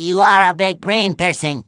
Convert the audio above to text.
You are a big brain person.